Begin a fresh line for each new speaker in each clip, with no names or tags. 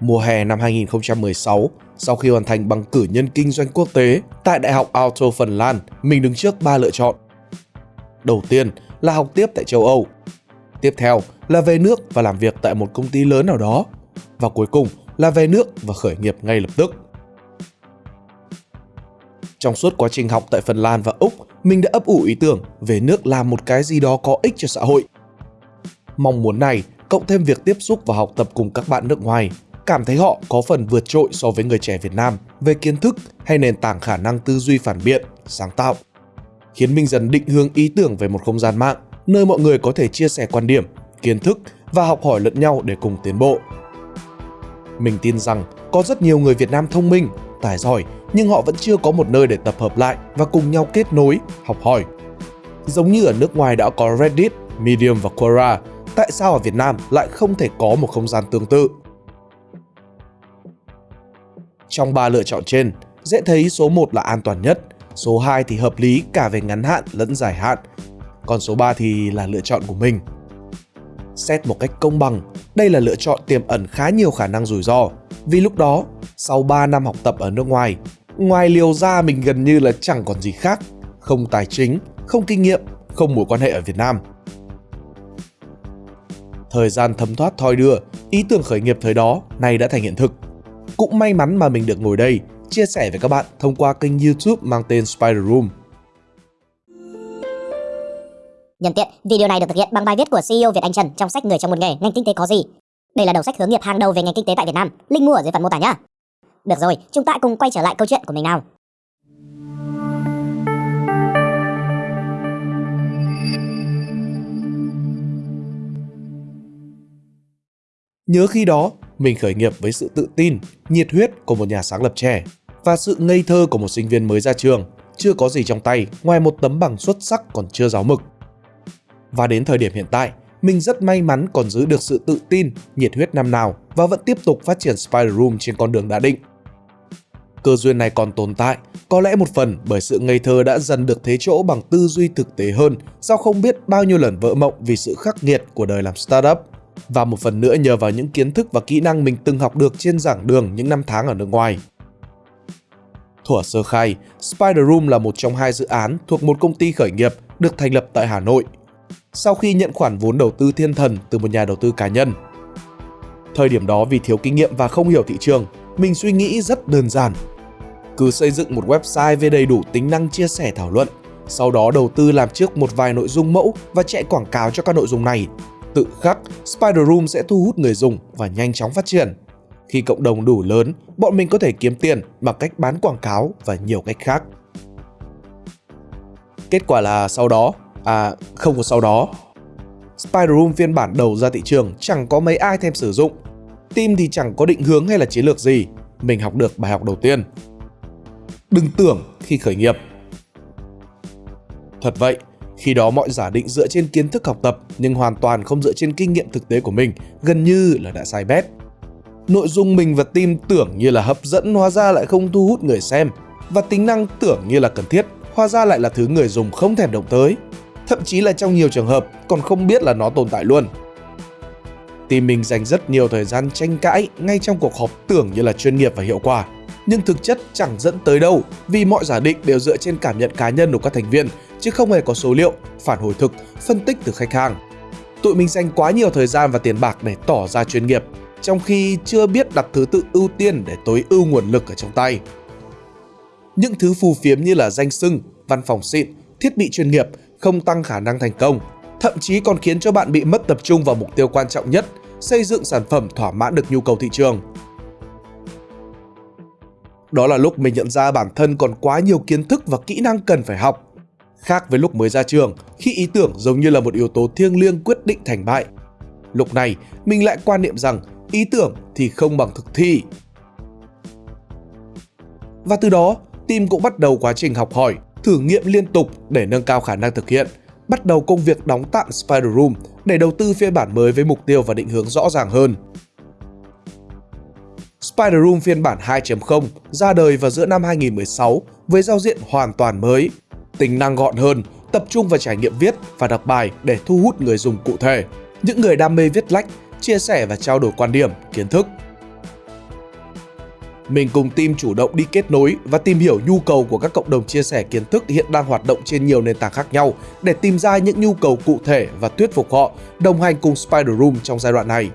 Mùa hè năm 2016, sau khi hoàn thành bằng cử nhân kinh doanh quốc tế tại Đại học Aalto Phần Lan, mình đứng trước ba lựa chọn. Đầu tiên là học tiếp tại châu Âu. Tiếp theo là về nước và làm việc tại một công ty lớn nào đó. Và cuối cùng là về nước và khởi nghiệp ngay lập tức. Trong suốt quá trình học tại Phần Lan và Úc, mình đã ấp ủ ý tưởng về nước làm một cái gì đó có ích cho xã hội. Mong muốn này, cộng thêm việc tiếp xúc và học tập cùng các bạn nước ngoài, cảm thấy họ có phần vượt trội so với người trẻ Việt Nam về kiến thức hay nền tảng khả năng tư duy phản biện, sáng tạo. Khiến mình dần định hướng ý tưởng về một không gian mạng, nơi mọi người có thể chia sẻ quan điểm, kiến thức và học hỏi lẫn nhau để cùng tiến bộ. Mình tin rằng có rất nhiều người Việt Nam thông minh, tài giỏi nhưng họ vẫn chưa có một nơi để tập hợp lại và cùng nhau kết nối, học hỏi. Giống như ở nước ngoài đã có Reddit, Medium và Quora, tại sao ở Việt Nam lại không thể có một không gian tương tự? Trong ba lựa chọn trên, dễ thấy số 1 là an toàn nhất, số 2 thì hợp lý cả về ngắn hạn lẫn dài hạn, còn số 3 thì là lựa chọn của mình. Xét một cách công bằng, đây là lựa chọn tiềm ẩn khá nhiều khả năng rủi ro, vì lúc đó, sau 3 năm học tập ở nước ngoài, ngoài liều ra mình gần như là chẳng còn gì khác, không tài chính, không kinh nghiệm, không mối quan hệ ở Việt Nam. Thời gian thấm thoát thoi đưa, ý tưởng khởi nghiệp thời đó nay đã thành hiện thực. Cũng may mắn mà mình được ngồi đây, chia sẻ với các bạn thông qua kênh YouTube mang tên Spider Room.
Nhân tiện, video này được thực hiện bằng bài viết của CEO Việt Anh Trần trong sách Người trong một nghề, ngành kinh tế có gì. Đây là đầu sách hướng nghiệp hàng đầu về ngành kinh tế tại Việt Nam. Link mua ở dưới phần mô tả nhá. Được rồi, chúng ta cùng quay trở lại câu chuyện của mình nào.
Nhớ khi đó, mình khởi nghiệp với sự tự tin, nhiệt huyết của một nhà sáng lập trẻ và sự ngây thơ của một sinh viên mới ra trường, chưa có gì trong tay ngoài một tấm bằng xuất sắc còn chưa giáo mực. Và đến thời điểm hiện tại, mình rất may mắn còn giữ được sự tự tin, nhiệt huyết năm nào và vẫn tiếp tục phát triển Spider Room trên con đường đã định. Cơ duyên này còn tồn tại, có lẽ một phần bởi sự ngây thơ đã dần được thế chỗ bằng tư duy thực tế hơn do không biết bao nhiêu lần vỡ mộng vì sự khắc nghiệt của đời làm startup và một phần nữa nhờ vào những kiến thức và kỹ năng mình từng học được trên giảng đường những năm tháng ở nước ngoài. Thuở sơ khai, Spider Room là một trong hai dự án thuộc một công ty khởi nghiệp được thành lập tại Hà Nội. Sau khi nhận khoản vốn đầu tư thiên thần từ một nhà đầu tư cá nhân. Thời điểm đó vì thiếu kinh nghiệm và không hiểu thị trường, mình suy nghĩ rất đơn giản. Cứ xây dựng một website với đầy đủ tính năng chia sẻ thảo luận, sau đó đầu tư làm trước một vài nội dung mẫu và chạy quảng cáo cho các nội dung này tự khắc, Spider Room sẽ thu hút người dùng và nhanh chóng phát triển. Khi cộng đồng đủ lớn, bọn mình có thể kiếm tiền bằng cách bán quảng cáo và nhiều cách khác. Kết quả là sau đó, à không có sau đó, Spider Room phiên bản đầu ra thị trường chẳng có mấy ai thèm sử dụng. Team thì chẳng có định hướng hay là chiến lược gì. Mình học được bài học đầu tiên. Đừng tưởng khi khởi nghiệp. Thật vậy, khi đó mọi giả định dựa trên kiến thức học tập nhưng hoàn toàn không dựa trên kinh nghiệm thực tế của mình, gần như là đã sai bét. Nội dung mình và team tưởng như là hấp dẫn, hóa ra lại không thu hút người xem và tính năng tưởng như là cần thiết, hóa ra lại là thứ người dùng không thèm động tới. Thậm chí là trong nhiều trường hợp, còn không biết là nó tồn tại luôn. Team mình dành rất nhiều thời gian tranh cãi ngay trong cuộc họp tưởng như là chuyên nghiệp và hiệu quả nhưng thực chất chẳng dẫn tới đâu, vì mọi giả định đều dựa trên cảm nhận cá nhân của các thành viên chứ không hề có số liệu, phản hồi thực, phân tích từ khách hàng. Tụi mình dành quá nhiều thời gian và tiền bạc để tỏ ra chuyên nghiệp, trong khi chưa biết đặt thứ tự ưu tiên để tối ưu nguồn lực ở trong tay. Những thứ phù phiếm như là danh sưng, văn phòng xịn, thiết bị chuyên nghiệp không tăng khả năng thành công, thậm chí còn khiến cho bạn bị mất tập trung vào mục tiêu quan trọng nhất, xây dựng sản phẩm thỏa mãn được nhu cầu thị trường. Đó là lúc mình nhận ra bản thân còn quá nhiều kiến thức và kỹ năng cần phải học Khác với lúc mới ra trường, khi ý tưởng giống như là một yếu tố thiêng liêng quyết định thành bại. Lúc này, mình lại quan niệm rằng ý tưởng thì không bằng thực thi. Và từ đó, team cũng bắt đầu quá trình học hỏi, thử nghiệm liên tục để nâng cao khả năng thực hiện, bắt đầu công việc đóng tạm Spider Room để đầu tư phiên bản mới với mục tiêu và định hướng rõ ràng hơn. Spider Room phiên bản 2.0 ra đời vào giữa năm 2016 với giao diện hoàn toàn mới, tính năng gọn hơn, tập trung vào trải nghiệm viết và đọc bài để thu hút người dùng cụ thể, những người đam mê viết lách, chia sẻ và trao đổi quan điểm, kiến thức. mình cùng team chủ động đi kết nối và tìm hiểu nhu cầu của các cộng đồng chia sẻ kiến thức hiện đang hoạt động trên nhiều nền tảng khác nhau để tìm ra những nhu cầu cụ thể và thuyết phục họ đồng hành cùng Spider Room trong giai đoạn này.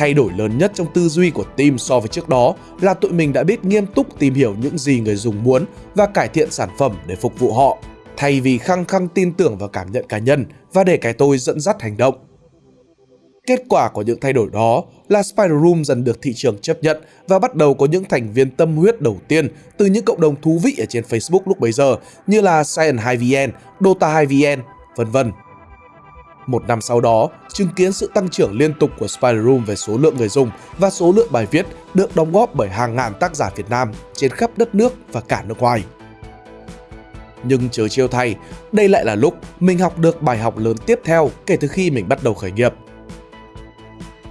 Thay đổi lớn nhất trong tư duy của team so với trước đó là tụi mình đã biết nghiêm túc tìm hiểu những gì người dùng muốn và cải thiện sản phẩm để phục vụ họ, thay vì khăng khăng tin tưởng vào cảm nhận cá nhân và để cái tôi dẫn dắt hành động. Kết quả của những thay đổi đó là Spider Room dần được thị trường chấp nhận và bắt đầu có những thành viên tâm huyết đầu tiên từ những cộng đồng thú vị ở trên Facebook lúc bấy giờ như là Science 2VN, Dota 2VN, vân vân. Một năm sau đó, chứng kiến sự tăng trưởng liên tục của Spider Room về số lượng người dùng và số lượng bài viết được đóng góp bởi hàng ngàn tác giả Việt Nam trên khắp đất nước và cả nước ngoài. Nhưng chớ chiêu thay, đây lại là lúc mình học được bài học lớn tiếp theo kể từ khi mình bắt đầu khởi nghiệp –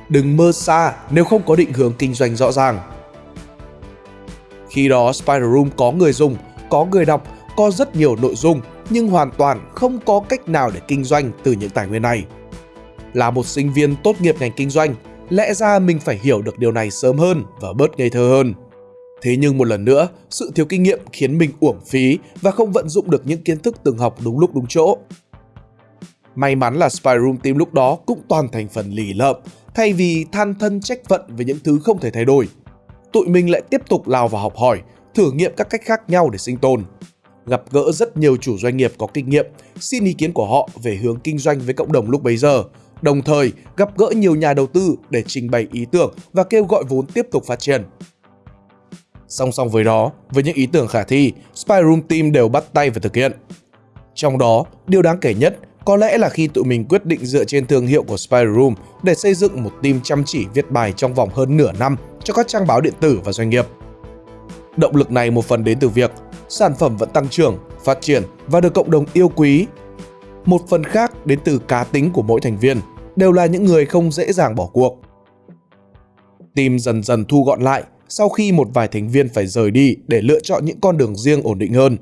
đừng mơ xa nếu không có định hướng kinh doanh rõ ràng. Khi đó Spider Room có người dùng, có người đọc, có rất nhiều nội dung nhưng hoàn toàn không có cách nào để kinh doanh từ những tài nguyên này. Là một sinh viên tốt nghiệp ngành kinh doanh, lẽ ra mình phải hiểu được điều này sớm hơn và bớt ngây thơ hơn. Thế nhưng một lần nữa, sự thiếu kinh nghiệm khiến mình uổng phí và không vận dụng được những kiến thức từng học đúng lúc đúng chỗ. May mắn là Spyroom Team lúc đó cũng toàn thành phần lì lợm thay vì than thân trách phận về những thứ không thể thay đổi. Tụi mình lại tiếp tục lao vào học hỏi, thử nghiệm các cách khác nhau để sinh tồn. Gặp gỡ rất nhiều chủ doanh nghiệp có kinh nghiệm, xin ý kiến của họ về hướng kinh doanh với cộng đồng lúc bấy giờ, đồng thời gặp gỡ nhiều nhà đầu tư để trình bày ý tưởng và kêu gọi vốn tiếp tục phát triển. Song song với đó, với những ý tưởng khả thi, SpyRoom Team đều bắt tay và thực hiện. Trong đó, điều đáng kể nhất có lẽ là khi tụi mình quyết định dựa trên thương hiệu của SpyRoom để xây dựng một team chăm chỉ viết bài trong vòng hơn nửa năm cho các trang báo điện tử và doanh nghiệp. Động lực này một phần đến từ việc sản phẩm vẫn tăng trưởng, phát triển và được cộng đồng yêu quý. Một phần khác đến từ cá tính của mỗi thành viên, đều là những người không dễ dàng bỏ cuộc. Team dần dần thu gọn lại sau khi một vài thành viên phải rời đi để lựa chọn những con đường riêng ổn định hơn.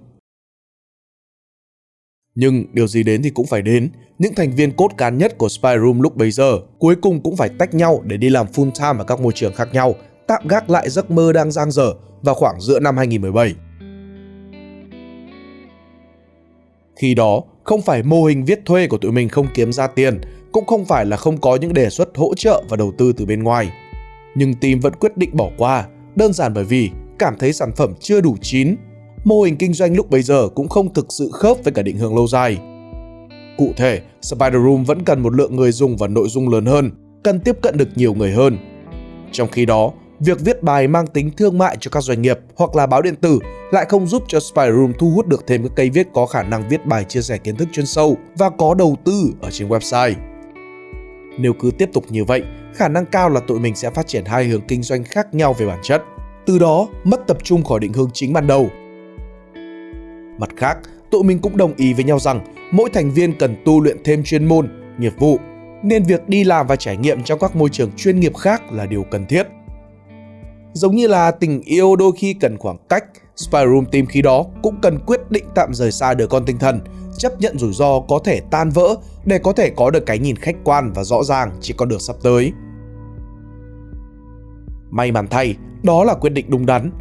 Nhưng điều gì đến thì cũng phải đến, những thành viên cốt cán nhất của Spy Room lúc bấy giờ cuối cùng cũng phải tách nhau để đi làm full time ở các môi trường khác nhau, tạm gác lại giấc mơ đang dang dở vào khoảng giữa năm 2017. Khi đó, không phải mô hình viết thuê của tụi mình không kiếm ra tiền, cũng không phải là không có những đề xuất hỗ trợ và đầu tư từ bên ngoài. Nhưng team vẫn quyết định bỏ qua, đơn giản bởi vì cảm thấy sản phẩm chưa đủ chín mô hình kinh doanh lúc bấy giờ cũng không thực sự khớp với cả định hướng lâu dài. Cụ thể, Spider Room vẫn cần một lượng người dùng và nội dung lớn hơn, cần tiếp cận được nhiều người hơn. Trong khi đó, việc viết bài mang tính thương mại cho các doanh nghiệp hoặc là báo điện tử lại không giúp cho Spider Room thu hút được thêm các cây viết có khả năng viết bài chia sẻ kiến thức chuyên sâu và có đầu tư ở trên website. Nếu cứ tiếp tục như vậy, khả năng cao là tụi mình sẽ phát triển hai hướng kinh doanh khác nhau về bản chất. Từ đó, mất tập trung khỏi định hướng chính ban đầu Mặt khác, tụi mình cũng đồng ý với nhau rằng mỗi thành viên cần tu luyện thêm chuyên môn, nghiệp vụ, nên việc đi làm và trải nghiệm trong các môi trường chuyên nghiệp khác là điều cần thiết. Giống như là tình yêu đôi khi cần khoảng cách, Spyroom tìm Team khi đó cũng cần quyết định tạm rời xa đứa con tinh thần, chấp nhận rủi ro có thể tan vỡ để có thể có được cái nhìn khách quan và rõ ràng chỉ con đường sắp tới. May mắn thay, đó là quyết định đúng đắn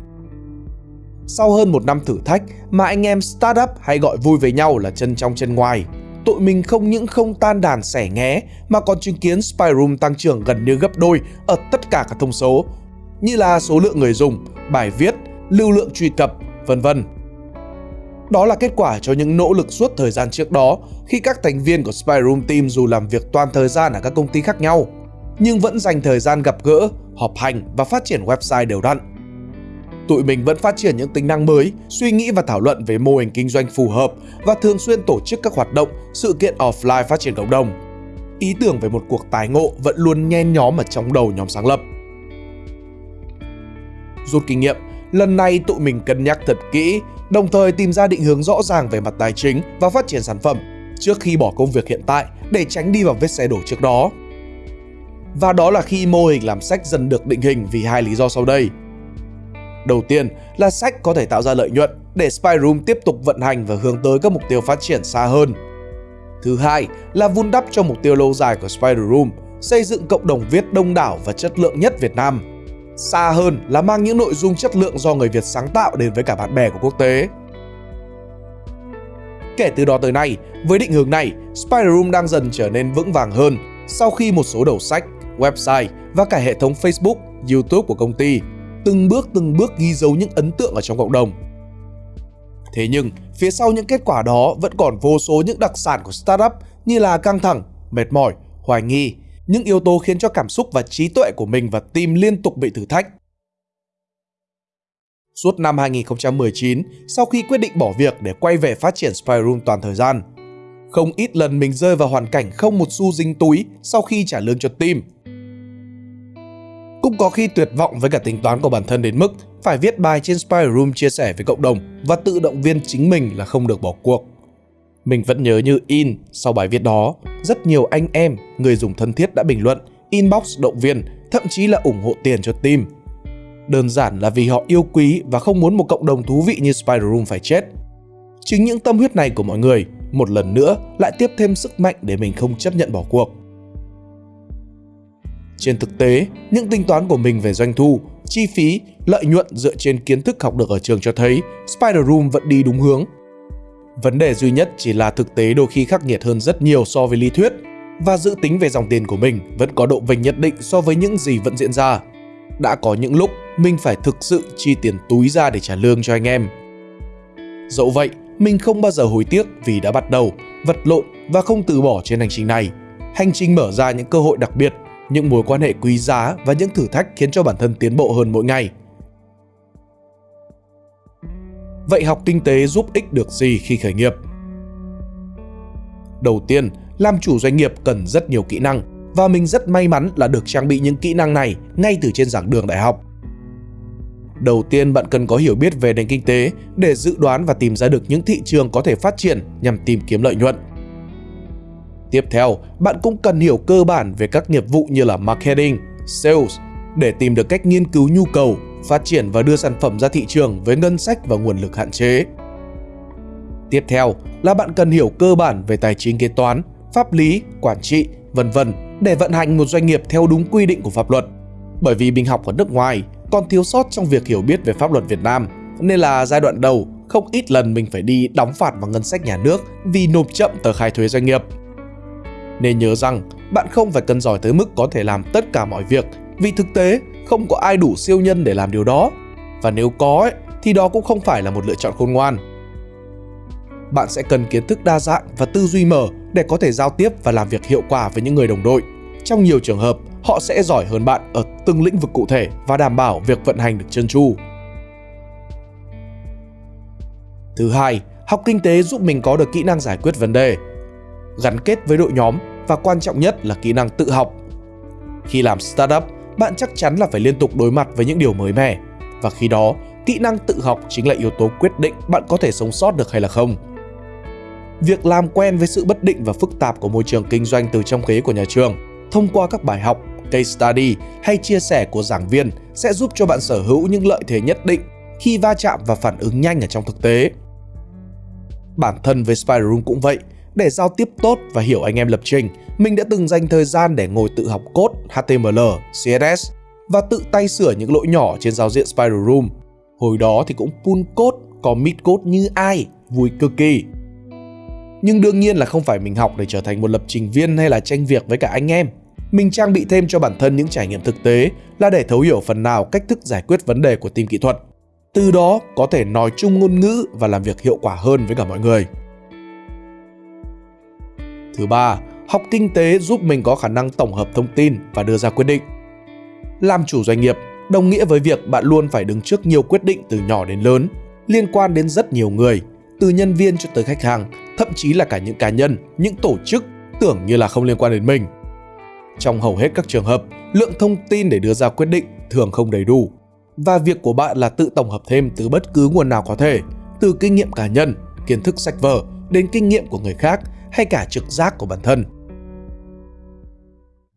sau hơn một năm thử thách mà anh em startup hay gọi vui với nhau là chân trong chân ngoài, tụi mình không những không tan đàn sẻ nghé mà còn chứng kiến Spyroom tăng trưởng gần như gấp đôi ở tất cả các thông số, như là số lượng người dùng, bài viết, lưu lượng truy cập, vân vân. Đó là kết quả cho những nỗ lực suốt thời gian trước đó khi các thành viên của Spyroom Team dù làm việc toàn thời gian ở các công ty khác nhau, nhưng vẫn dành thời gian gặp gỡ, họp hành và phát triển website đều đặn tụi mình vẫn phát triển những tính năng mới, suy nghĩ và thảo luận về mô hình kinh doanh phù hợp và thường xuyên tổ chức các hoạt động, sự kiện offline phát triển cộng đồng. Ý tưởng về một cuộc tái ngộ vẫn luôn nhen nhóm ở trong đầu nhóm sáng lập. Rút kinh nghiệm, lần này tụi mình cân nhắc thật kỹ, đồng thời tìm ra định hướng rõ ràng về mặt tài chính và phát triển sản phẩm trước khi bỏ công việc hiện tại để tránh đi vào vết xe đổ trước đó. Và đó là khi mô hình làm sách dần được định hình vì hai lý do sau đây. Đầu tiên là sách có thể tạo ra lợi nhuận để Spyroom tiếp tục vận hành và hướng tới các mục tiêu phát triển xa hơn. Thứ hai là vun đắp cho mục tiêu lâu dài của Spyroom, xây dựng cộng đồng viết đông đảo và chất lượng nhất Việt Nam xa hơn là mang những nội dung chất lượng do người Việt sáng tạo đến với cả bạn bè của quốc tế. Kể từ đó tới nay, với định hướng này, Spider Room đang dần trở nên vững vàng hơn sau khi một số đầu sách, website và cả hệ thống Facebook, YouTube của công ty từng bước từng bước ghi dấu những ấn tượng ở trong cộng đồng. Thế nhưng, phía sau những kết quả đó vẫn còn vô số những đặc sản của startup như là căng thẳng, mệt mỏi, hoài nghi, những yếu tố khiến cho cảm xúc và trí tuệ của mình và team liên tục bị thử thách. Suốt năm 2019, sau khi quyết định bỏ việc để quay về phát triển Spyroom toàn thời gian, không ít lần mình rơi vào hoàn cảnh không một xu dính túi sau khi trả lương cho team. Cũng có khi tuyệt vọng với cả tính toán của bản thân đến mức phải viết bài trên Spyroom chia sẻ với cộng đồng và tự động viên chính mình là không được bỏ cuộc. Mình vẫn nhớ như in sau bài viết đó, rất nhiều anh em, người dùng thân thiết đã bình luận, inbox động viên, thậm chí là ủng hộ tiền cho team. Đơn giản là vì họ yêu quý và không muốn một cộng đồng thú vị như Spider Room phải chết. Chính những tâm huyết này của mọi người một lần nữa lại tiếp thêm sức mạnh để mình không chấp nhận bỏ cuộc. Trên thực tế, những tính toán của mình về doanh thu, chi phí, lợi nhuận dựa trên kiến thức học được ở trường cho thấy Spider Room vẫn đi đúng hướng Vấn đề duy nhất chỉ là thực tế đôi khi khắc nghiệt hơn rất nhiều so với lý thuyết và dự tính về dòng tiền của mình vẫn có độ vinh nhất định so với những gì vẫn diễn ra. Đã có những lúc mình phải thực sự chi tiền túi ra để trả lương cho anh em. Dẫu vậy, mình không bao giờ hối tiếc vì đã bắt đầu, vật lộn và không từ bỏ trên hành trình này. Hành trình mở ra những cơ hội đặc biệt, những mối quan hệ quý giá và những thử thách khiến cho bản thân tiến bộ hơn mỗi ngày. Vậy học kinh tế giúp ích được gì khi khởi nghiệp? Đầu tiên, làm chủ doanh nghiệp cần rất nhiều kỹ năng và mình rất may mắn là được trang bị những kỹ năng này ngay từ trên giảng đường đại học. Đầu tiên bạn cần có hiểu biết về nền kinh tế để dự đoán và tìm ra được những thị trường có thể phát triển nhằm tìm kiếm lợi nhuận. Tiếp theo, bạn cũng cần hiểu cơ bản về các nghiệp vụ như là marketing, sales để tìm được cách nghiên cứu nhu cầu phát triển và đưa sản phẩm ra thị trường với ngân sách và nguồn lực hạn chế. Tiếp theo là bạn cần hiểu cơ bản về tài chính kế toán, pháp lý, quản trị, vân vân để vận hành một doanh nghiệp theo đúng quy định của pháp luật. Bởi vì mình học ở nước ngoài còn thiếu sót trong việc hiểu biết về pháp luật Việt Nam, nên là giai đoạn đầu không ít lần mình phải đi đóng phạt vào ngân sách nhà nước vì nộp chậm tờ khai thuế doanh nghiệp. Nên nhớ rằng bạn không phải cần giỏi tới mức có thể làm tất cả mọi việc vì thực tế không có ai đủ siêu nhân để làm điều đó. Và nếu có ấy, thì đó cũng không phải là một lựa chọn khôn ngoan. Bạn sẽ cần kiến thức đa dạng và tư duy mở để có thể giao tiếp và làm việc hiệu quả với những người đồng đội. Trong nhiều trường hợp, họ sẽ giỏi hơn bạn ở từng lĩnh vực cụ thể và đảm bảo việc vận hành được chân tru. Thứ hai, học kinh tế giúp mình có được kỹ năng giải quyết vấn đề, gắn kết với đội nhóm và quan trọng nhất là kỹ năng tự học. Khi làm startup, bạn chắc chắn là phải liên tục đối mặt với những điều mới mẻ. Và khi đó, kỹ năng tự học chính là yếu tố quyết định bạn có thể sống sót được hay là không. Việc làm quen với sự bất định và phức tạp của môi trường kinh doanh từ trong ghế của nhà trường, thông qua các bài học, case study hay chia sẻ của giảng viên sẽ giúp cho bạn sở hữu những lợi thế nhất định khi va chạm và phản ứng nhanh ở trong thực tế. Bản thân với Spider Room cũng vậy, để giao tiếp tốt và hiểu anh em lập trình, mình đã từng dành thời gian để ngồi tự học code HTML, CSS và tự tay sửa những lỗi nhỏ trên giao diện Spider Room. Hồi đó thì cũng pull code, commit code như ai, vui cực kỳ. Nhưng đương nhiên là không phải mình học để trở thành một lập trình viên hay là tranh việc với cả anh em. Mình trang bị thêm cho bản thân những trải nghiệm thực tế là để thấu hiểu phần nào cách thức giải quyết vấn đề của team kỹ thuật. Từ đó có thể nói chung ngôn ngữ và làm việc hiệu quả hơn với cả mọi người. Thứ ba, học kinh tế giúp mình có khả năng tổng hợp thông tin và đưa ra quyết định. Làm chủ doanh nghiệp đồng nghĩa với việc bạn luôn phải đứng trước nhiều quyết định từ nhỏ đến lớn, liên quan đến rất nhiều người, từ nhân viên cho tới khách hàng, thậm chí là cả những cá nhân, những tổ chức tưởng như là không liên quan đến mình. Trong hầu hết các trường hợp, lượng thông tin để đưa ra quyết định thường không đầy đủ và việc của bạn là tự tổng hợp thêm từ bất cứ nguồn nào có thể, từ kinh nghiệm cá nhân, kiến thức sách vở đến kinh nghiệm của người khác hay cả trực giác của bản thân.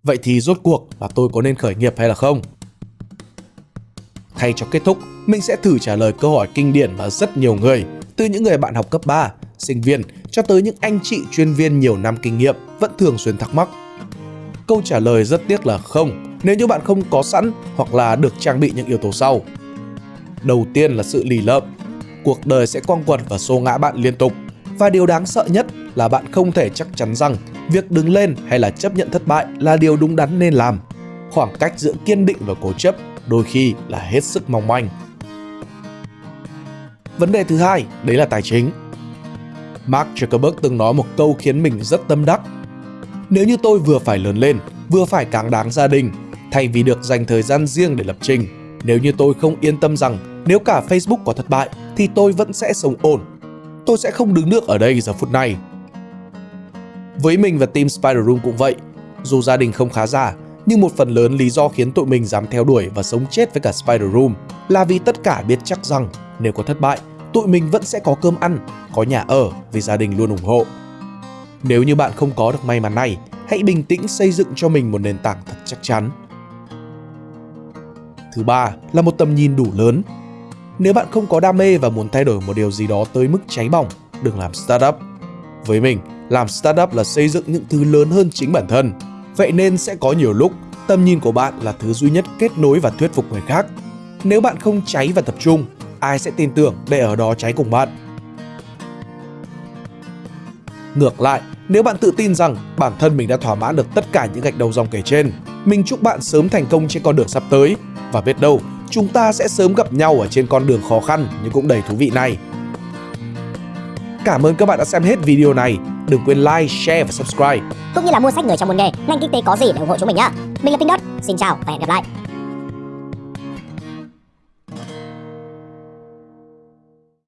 Vậy thì rốt cuộc là tôi có nên khởi nghiệp hay là không? Thay cho kết thúc, mình sẽ thử trả lời câu hỏi kinh điển mà rất nhiều người, từ những người bạn học cấp 3, sinh viên cho tới những anh chị chuyên viên nhiều năm kinh nghiệm vẫn thường xuyên thắc mắc. Câu trả lời rất tiếc là không, nếu như bạn không có sẵn hoặc là được trang bị những yếu tố sau. Đầu tiên là sự lì lợm. Cuộc đời sẽ quăng quật và xô ngã bạn liên tục. Và điều đáng sợ nhất là bạn không thể chắc chắn rằng việc đứng lên hay là chấp nhận thất bại là điều đúng đắn nên làm. Khoảng cách giữa kiên định và cố chấp đôi khi là hết sức mong manh. Vấn đề thứ hai, đấy là tài chính. Mark Zuckerberg từng nói một câu khiến mình rất tâm đắc. Nếu như tôi vừa phải lớn lên, vừa phải cáng đáng gia đình, thay vì được dành thời gian riêng để lập trình, nếu như tôi không yên tâm rằng nếu cả Facebook có thất bại thì tôi vẫn sẽ sống ổn. Tôi sẽ không đứng nước ở đây giờ phút này. Với mình và team Spider Room cũng vậy. Dù gia đình không khá giả, nhưng một phần lớn lý do khiến tụi mình dám theo đuổi và sống chết với cả Spider Room là vì tất cả biết chắc rằng nếu có thất bại, tụi mình vẫn sẽ có cơm ăn, có nhà ở vì gia đình luôn ủng hộ. Nếu như bạn không có được may mắn này, hãy bình tĩnh xây dựng cho mình một nền tảng thật chắc chắn. Thứ ba là một tầm nhìn đủ lớn. Nếu bạn không có đam mê và muốn thay đổi một điều gì đó tới mức cháy bỏng, đừng làm startup. Với mình, làm startup là xây dựng những thứ lớn hơn chính bản thân. Vậy nên sẽ có nhiều lúc tầm nhìn của bạn là thứ duy nhất kết nối và thuyết phục người khác. Nếu bạn không cháy và tập trung, ai sẽ tin tưởng để ở đó cháy cùng bạn? Ngược lại, nếu bạn tự tin rằng bản thân mình đã thỏa mãn được tất cả những gạch đầu dòng kể trên, mình chúc bạn sớm thành công trên con đường sắp tới. Và biết đâu, chúng ta sẽ sớm gặp nhau ở trên con đường khó khăn nhưng cũng đầy thú vị này. Cảm ơn các bạn đã xem hết video này. Đừng quên like, share và subscribe.
Cũng như là mua sách người trong môn nghề, ngành kinh tế có gì để ủng hộ chúng mình nhá. Mình là Pink Dot, xin chào và hẹn gặp lại.